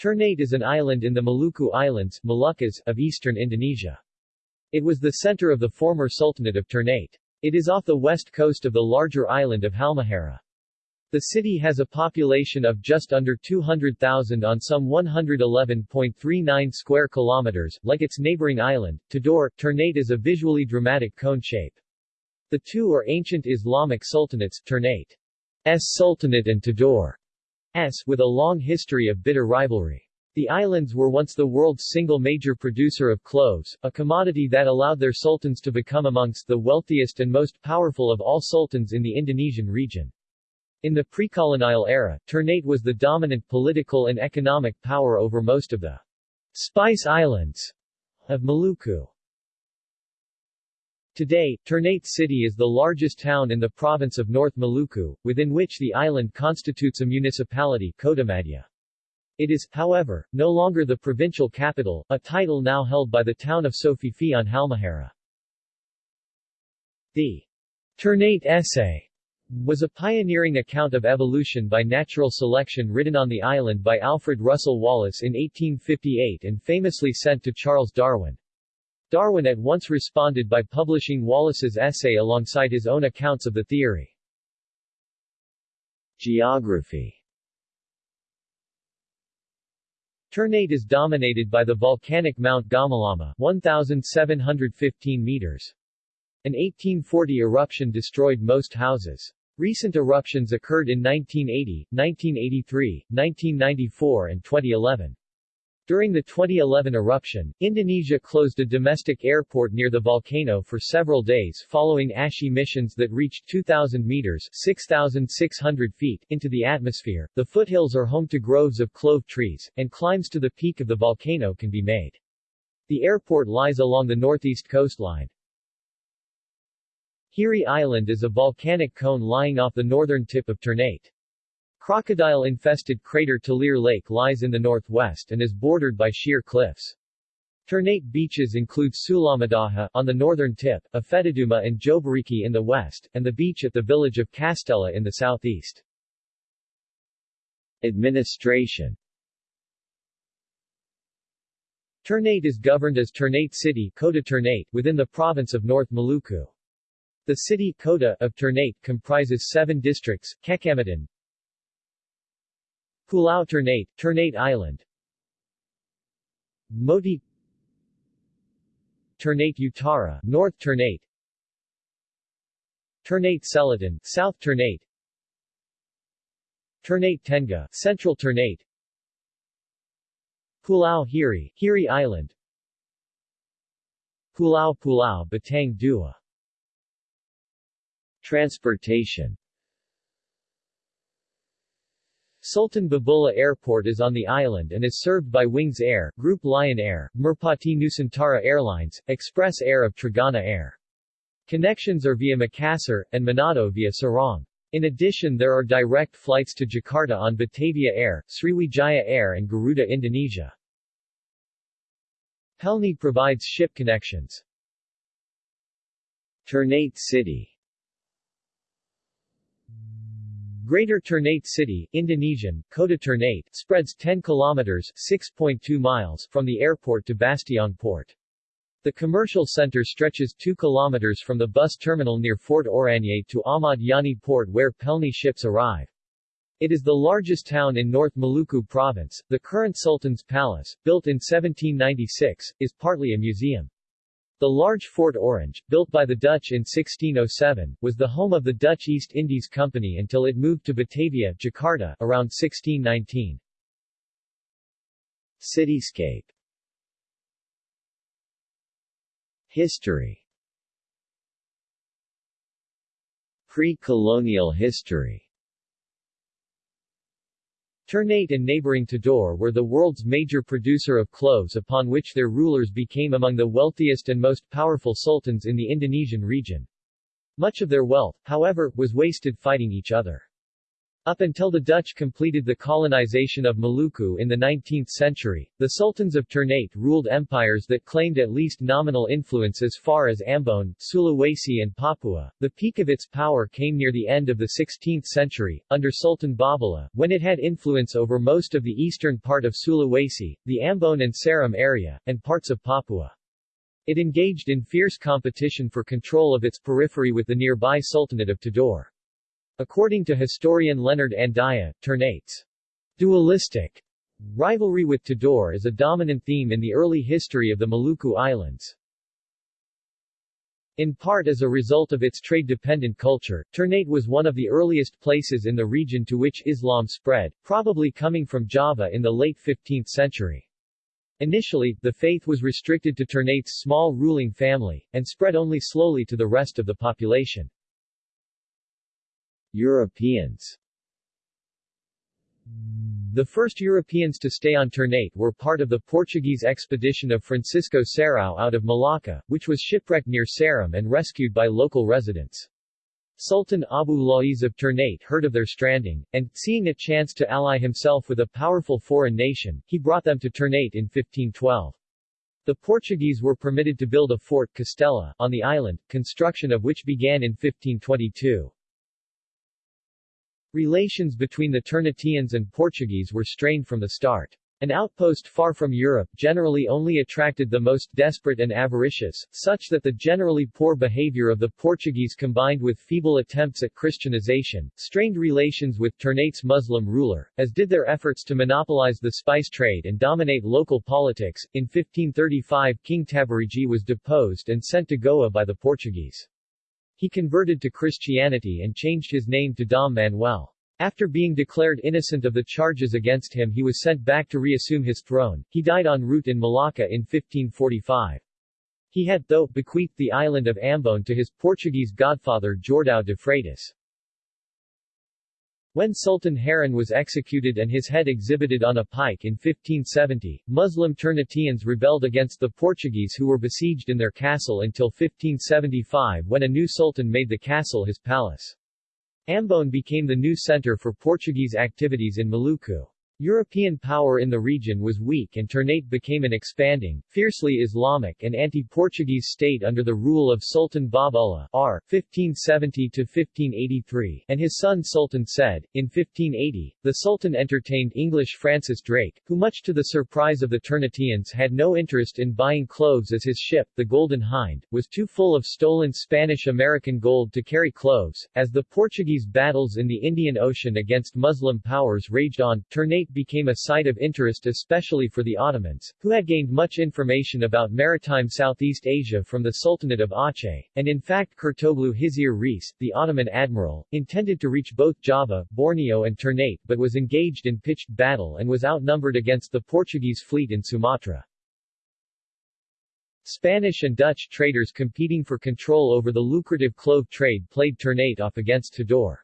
Ternate is an island in the Maluku Islands Moluccas, of eastern Indonesia. It was the center of the former Sultanate of Ternate. It is off the west coast of the larger island of Halmahera. The city has a population of just under 200,000 on some 111.39 square kilometers, like its neighboring island, Tidore. Ternate is a visually dramatic cone shape. The two are ancient Islamic sultanates, Ternate's Sultanate and Tidore. S with a long history of bitter rivalry. The islands were once the world's single major producer of cloves, a commodity that allowed their sultans to become amongst the wealthiest and most powerful of all sultans in the Indonesian region. In the pre-colonial era, Ternate was the dominant political and economic power over most of the Spice Islands of Maluku. Today, Ternate City is the largest town in the province of North Maluku, within which the island constitutes a municipality Kotamadya. It is, however, no longer the provincial capital, a title now held by the town of Sofifi on Halmahera. The Ternate Essay was a pioneering account of evolution by natural selection written on the island by Alfred Russel Wallace in 1858 and famously sent to Charles Darwin. Darwin at once responded by publishing Wallace's essay alongside his own accounts of the theory. Geography Ternate is dominated by the volcanic Mount Gamalama 1,715 meters. An 1840 eruption destroyed most houses. Recent eruptions occurred in 1980, 1983, 1994 and 2011. During the 2011 eruption, Indonesia closed a domestic airport near the volcano for several days following ash emissions that reached 2,000 meters 6,600 feet into the atmosphere. The foothills are home to groves of clove trees, and climbs to the peak of the volcano can be made. The airport lies along the northeast coastline. Hiri Island is a volcanic cone lying off the northern tip of Ternate. Crocodile-infested crater Talir Lake lies in the northwest and is bordered by sheer cliffs. Ternate beaches include Sulamadaha on the northern tip, Afetaduma and Jobariki in the west, and the beach at the village of Castella in the southeast. Administration Ternate is governed as Ternate City Kota Ternate within the province of North Maluku. The city Kota of Ternate comprises seven districts, Kecamatan, Pulau Ternate, Ternate Island. Moti Ternate Utara, North Ternate. Ternate Selatan, South Ternate. Ternate Tengah, Central Ternate. Pulau Hiri, Hiri Island. Pulau Pulau Batang Dua. Transportation Sultan Babullah Airport is on the island and is served by Wings Air, Group Lion Air, Merpati Nusantara Airlines, Express Air of Trigana Air. Connections are via Makassar, and Manado via Sorong. In addition there are direct flights to Jakarta on Batavia Air, Sriwijaya Air and Garuda Indonesia. Pelni provides ship connections. Ternate City Greater Ternate City, Indonesian, Kota Ternate, spreads 10 kilometers 6.2 miles from the airport to Bastiong Port. The commercial center stretches 2 kilometers from the bus terminal near Fort Oranye to Ahmad Yani Port where Pelni ships arrive. It is the largest town in North Maluku province. The current Sultan's Palace, built in 1796, is partly a museum. The large Fort Orange, built by the Dutch in 1607, was the home of the Dutch East Indies Company until it moved to Batavia, Jakarta, around 1619. Cityscape. History. Pre-colonial history Ternate and neighboring Tidore were the world's major producer of cloves upon which their rulers became among the wealthiest and most powerful sultans in the Indonesian region. Much of their wealth, however, was wasted fighting each other. Up until the Dutch completed the colonization of Maluku in the 19th century, the sultans of Ternate ruled empires that claimed at least nominal influence as far as Ambon, Sulawesi and Papua. The peak of its power came near the end of the 16th century, under Sultan Babullah, when it had influence over most of the eastern part of Sulawesi, the Ambon and Seram area, and parts of Papua. It engaged in fierce competition for control of its periphery with the nearby Sultanate of Tidore. According to historian Leonard Andaya, Ternate's dualistic rivalry with Tidore is a dominant theme in the early history of the Maluku Islands. In part as a result of its trade-dependent culture, Ternate was one of the earliest places in the region to which Islam spread, probably coming from Java in the late 15th century. Initially, the faith was restricted to Ternate's small ruling family, and spread only slowly to the rest of the population. Europeans The first Europeans to stay on Ternate were part of the Portuguese expedition of Francisco Serrão out of Malacca, which was shipwrecked near Seram and rescued by local residents. Sultan Abu Lais of Ternate heard of their stranding, and, seeing a chance to ally himself with a powerful foreign nation, he brought them to Ternate in 1512. The Portuguese were permitted to build a fort Castella on the island, construction of which began in 1522. Relations between the Ternateans and Portuguese were strained from the start. An outpost far from Europe generally only attracted the most desperate and avaricious, such that the generally poor behavior of the Portuguese combined with feeble attempts at Christianization, strained relations with Ternate's Muslim ruler, as did their efforts to monopolize the spice trade and dominate local politics. In 1535 King Tabariji was deposed and sent to Goa by the Portuguese. He converted to Christianity and changed his name to Dom Manuel. After being declared innocent of the charges against him he was sent back to reassume his throne. He died en route in Malacca in 1545. He had, though, bequeathed the island of Ambon to his Portuguese godfather Jordão de Freitas. When Sultan Harun was executed and his head exhibited on a pike in 1570, Muslim Ternateans rebelled against the Portuguese who were besieged in their castle until 1575 when a new sultan made the castle his palace. Ambon became the new center for Portuguese activities in Maluku. European power in the region was weak and Ternate became an expanding, fiercely Islamic and anti-Portuguese state under the rule of Sultan Babullah R. 1570-1583 and his son Sultan Said. In 1580, the Sultan entertained English Francis Drake, who much to the surprise of the Ternateans had no interest in buying cloves as his ship, the Golden Hind, was too full of stolen Spanish-American gold to carry cloves. As the Portuguese battles in the Indian Ocean against Muslim powers raged on, Ternate became a site of interest especially for the Ottomans, who had gained much information about maritime Southeast Asia from the Sultanate of Aceh, and in fact Kurtoglu Hizir Reis, the Ottoman admiral, intended to reach both Java, Borneo and Ternate but was engaged in pitched battle and was outnumbered against the Portuguese fleet in Sumatra. Spanish and Dutch traders competing for control over the lucrative clove trade played Ternate off against Tidore.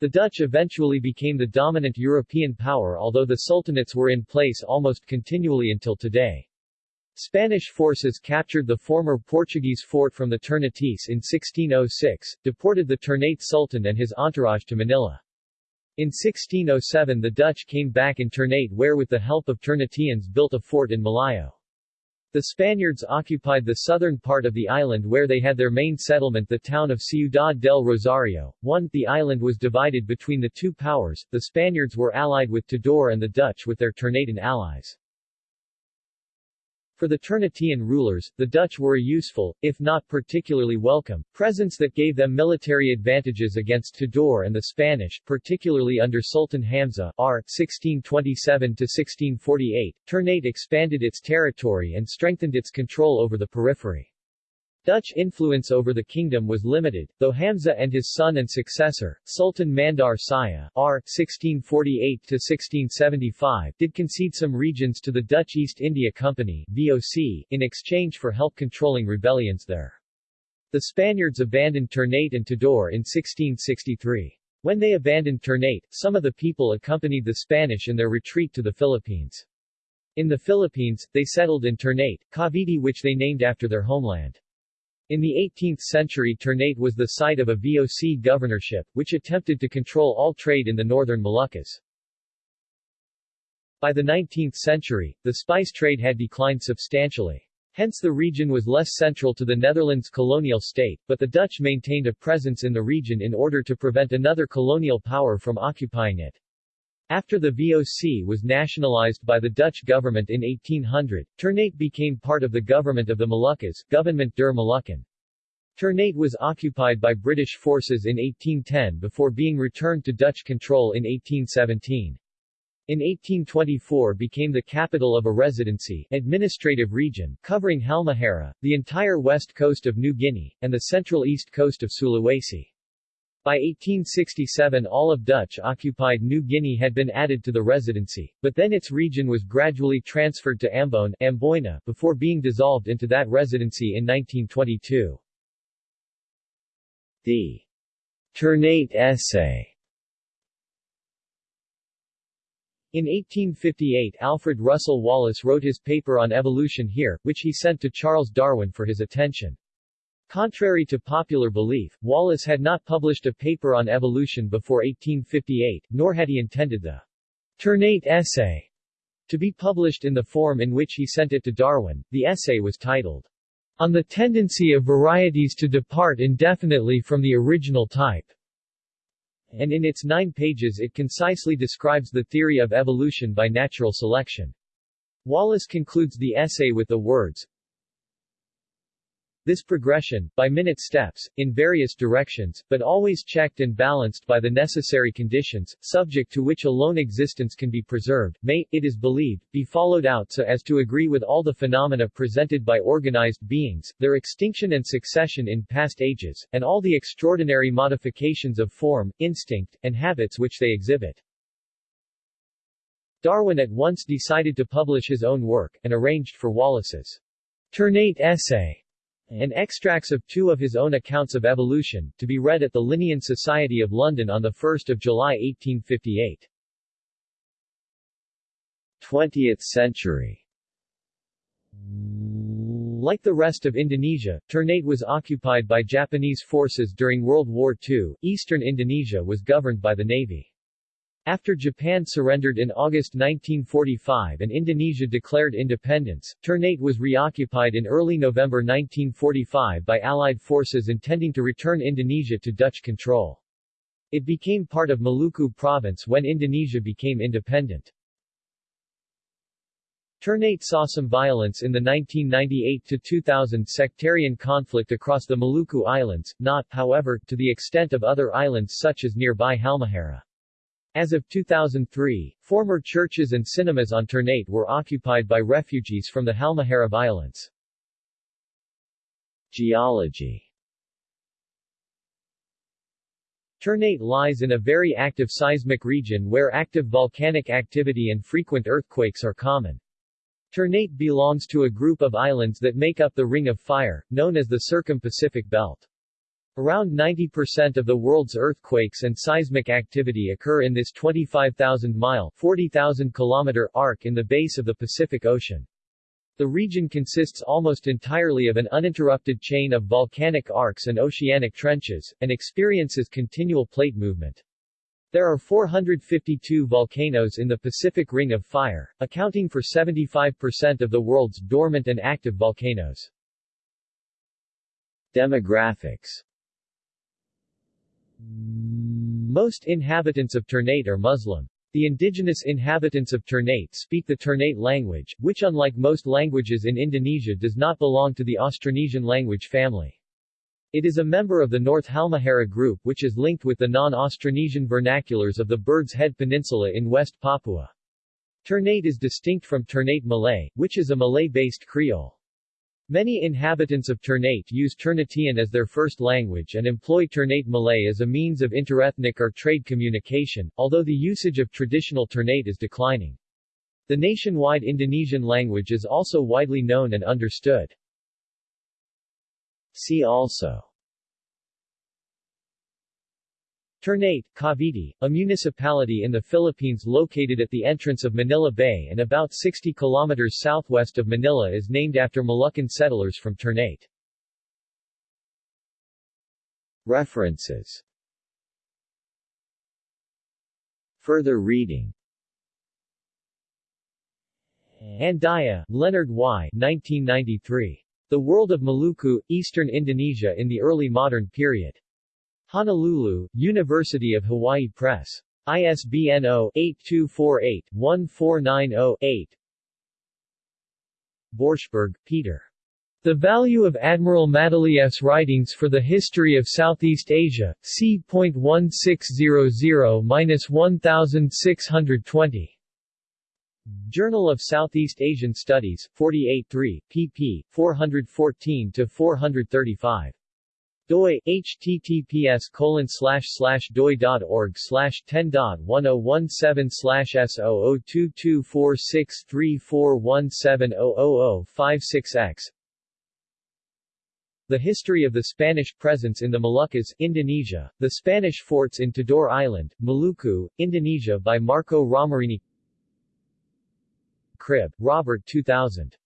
The Dutch eventually became the dominant European power although the sultanates were in place almost continually until today. Spanish forces captured the former Portuguese fort from the Ternates in 1606, deported the Ternate Sultan and his entourage to Manila. In 1607 the Dutch came back in Ternate where with the help of Ternateans built a fort in Malayo. The Spaniards occupied the southern part of the island where they had their main settlement the town of Ciudad del Rosario. 1. The island was divided between the two powers, the Spaniards were allied with Tidore and the Dutch with their Ternatean allies. For the Ternatean rulers, the Dutch were a useful, if not particularly welcome, presence that gave them military advantages against Tidore and the Spanish, particularly under Sultan Hamza R. 1627-1648. Ternate expanded its territory and strengthened its control over the periphery. Dutch influence over the kingdom was limited, though Hamza and his son and successor, Sultan Mandar Saya R. 1648-1675 did concede some regions to the Dutch East India Company VOC, in exchange for help controlling rebellions there. The Spaniards abandoned Ternate and Tidore in 1663. When they abandoned Ternate, some of the people accompanied the Spanish in their retreat to the Philippines. In the Philippines, they settled in Ternate, Cavite which they named after their homeland. In the 18th century Ternate was the site of a VOC governorship, which attempted to control all trade in the northern Moluccas. By the 19th century, the spice trade had declined substantially. Hence the region was less central to the Netherlands colonial state, but the Dutch maintained a presence in the region in order to prevent another colonial power from occupying it. After the VOC was nationalized by the Dutch government in 1800, Ternate became part of the government of the Moluccas, Gouvernement der Molukken. Ternate was occupied by British forces in 1810 before being returned to Dutch control in 1817. In 1824 became the capital of a residency administrative region covering Halmahera, the entire west coast of New Guinea, and the central east coast of Sulawesi. By 1867 all of Dutch-occupied New Guinea had been added to the residency, but then its region was gradually transferred to Ambone Amboina before being dissolved into that residency in 1922. The Ternate Essay In 1858 Alfred Russel Wallace wrote his paper on evolution here, which he sent to Charles Darwin for his attention. Contrary to popular belief, Wallace had not published a paper on evolution before 1858, nor had he intended the Ternate essay to be published in the form in which he sent it to Darwin. The essay was titled, On the Tendency of Varieties to Depart Indefinitely from the Original Type, and in its nine pages it concisely describes the theory of evolution by natural selection. Wallace concludes the essay with the words, this progression, by minute steps, in various directions, but always checked and balanced by the necessary conditions, subject to which alone existence can be preserved, may, it is believed, be followed out so as to agree with all the phenomena presented by organized beings, their extinction and succession in past ages, and all the extraordinary modifications of form, instinct, and habits which they exhibit. Darwin at once decided to publish his own work, and arranged for Wallace's Ternate essay and extracts of two of his own accounts of evolution, to be read at the Linnean Society of London on 1 July 1858. 20th century like the rest of Indonesia, Ternate was occupied by Japanese forces during World War II. Eastern Indonesia was governed by the Navy. After Japan surrendered in August 1945 and Indonesia declared independence, Ternate was reoccupied in early November 1945 by Allied forces intending to return Indonesia to Dutch control. It became part of Maluku province when Indonesia became independent. Ternate saw some violence in the 1998-2000 sectarian conflict across the Maluku Islands, not, however, to the extent of other islands such as nearby Halmahera. As of 2003, former churches and cinemas on Ternate were occupied by refugees from the Halmahera violence. Geology Ternate lies in a very active seismic region where active volcanic activity and frequent earthquakes are common. Ternate belongs to a group of islands that make up the Ring of Fire, known as the Circum-Pacific Belt. Around 90% of the world's earthquakes and seismic activity occur in this 25,000-mile 40,000 kilometer arc in the base of the Pacific Ocean. The region consists almost entirely of an uninterrupted chain of volcanic arcs and oceanic trenches, and experiences continual plate movement. There are 452 volcanoes in the Pacific Ring of Fire, accounting for 75% of the world's dormant and active volcanoes. Demographics most inhabitants of Ternate are Muslim. The indigenous inhabitants of Ternate speak the Ternate language, which unlike most languages in Indonesia does not belong to the Austronesian language family. It is a member of the North Halmahera group which is linked with the non-Austronesian vernaculars of the Bird's Head Peninsula in West Papua. Ternate is distinct from Ternate Malay, which is a Malay-based Creole. Many inhabitants of Ternate use Ternatean as their first language and employ Ternate Malay as a means of interethnic or trade communication, although the usage of traditional Ternate is declining. The nationwide Indonesian language is also widely known and understood. See also Ternate, Cavite, a municipality in the Philippines located at the entrance of Manila Bay and about 60 kilometers southwest of Manila is named after Moluccan settlers from Ternate. References Further reading Andaya, Leonard Y. 1993. The World of Maluku, Eastern Indonesia in the Early Modern Period. Honolulu, University of Hawaii Press. ISBN 0-8248-1490-8 Borschberg, Peter. The Value of Admiral Matelief's Writings for the History of Southeast Asia, c.1600-1620. Journal of Southeast Asian Studies, 48 3, pp. 414-435. Doi, https colon slash slash doi.org slash 10.1017 slash S00224634170056X The History of the Spanish Presence in the Moluccas, Indonesia, The Spanish Forts in Tidore Island, Maluku, Indonesia by Marco Ramerini. Cribb, Robert 2000.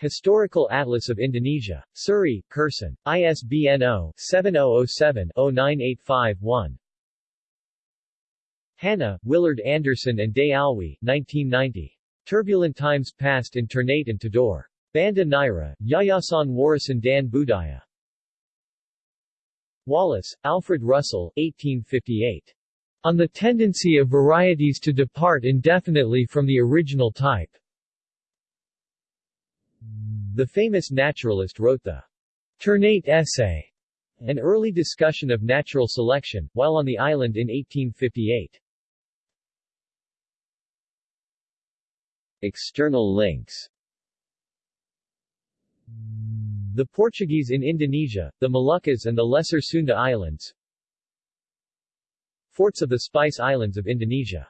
Historical Atlas of Indonesia. Surrey, Curzon. ISBN 0-7007-09851. Hanna, Willard Anderson and Day Alwi, 1990. Turbulent Times Past in Ternate and Tidore. Banda Neira, Yayasan Warisan Dan Budaya. Wallace, Alfred Russel, 1858. On the tendency of varieties to depart indefinitely from the original type. The famous naturalist wrote the Ternate Essay, an early discussion of natural selection, while on the island in 1858. External links. The Portuguese in Indonesia, the Moluccas and the Lesser Sunda Islands. Forts of the Spice Islands of Indonesia